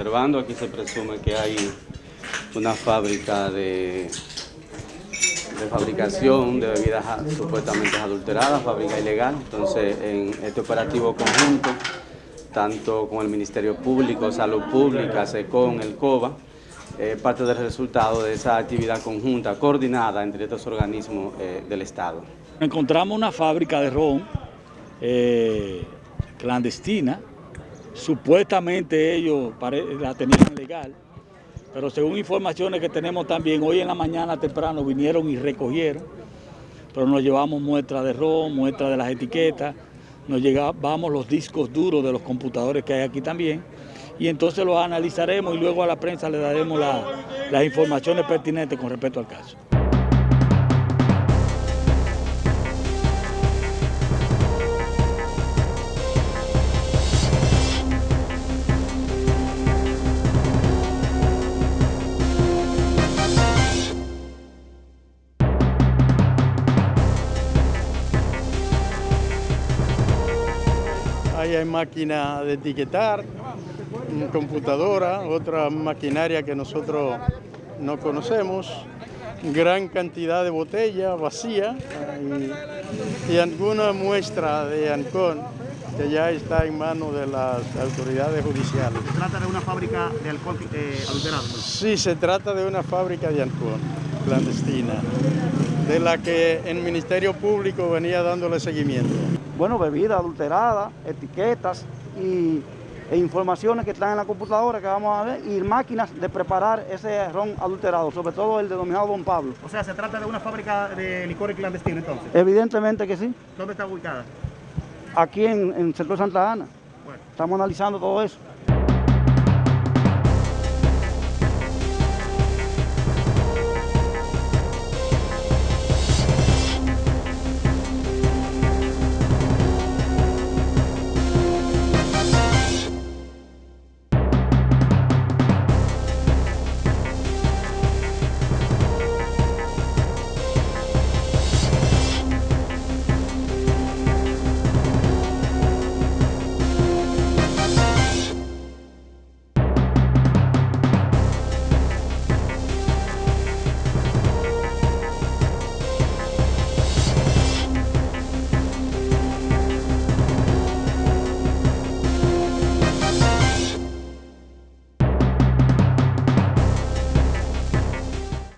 observando, aquí se presume que hay una fábrica de, de fabricación de bebidas supuestamente adulteradas, fábrica ilegal. Entonces, en este operativo conjunto, tanto con el Ministerio Público, Salud Pública, SECON, el COBA, eh, parte del resultado de esa actividad conjunta, coordinada entre estos organismos eh, del Estado. Encontramos una fábrica de ron eh, clandestina. Supuestamente ellos la tenían legal, pero según informaciones que tenemos también, hoy en la mañana temprano vinieron y recogieron, pero nos llevamos muestras de ron, muestras de las etiquetas, nos llevamos los discos duros de los computadores que hay aquí también, y entonces los analizaremos y luego a la prensa le daremos la- las informaciones pertinentes con respecto al caso. Ahí hay máquina de etiquetar, mm, computadora, otra maquinaria que nosotros no conocemos, gran cantidad de botella vacía y, y alguna muestra de Ancón que ya está en manos de las autoridades judiciales. Se trata de una fábrica de alcohol eh. Sí, se trata de una fábrica de Ancón clandestina, de la que el Ministerio Público venía dándole seguimiento. bueno, bebidas adulteradas, etiquetas y, e informaciones que están en la computadora que vamos a ver y máquinas de preparar ese ron adulterado, sobre todo el denominado Don Pablo. O sea, se trata de una fábrica de licores clandestino entonces. Evidentemente que sí, ¿Dónde está ubicada? aquí en, en el sector Santa Ana. Bueno. Estamos analizando todo eso.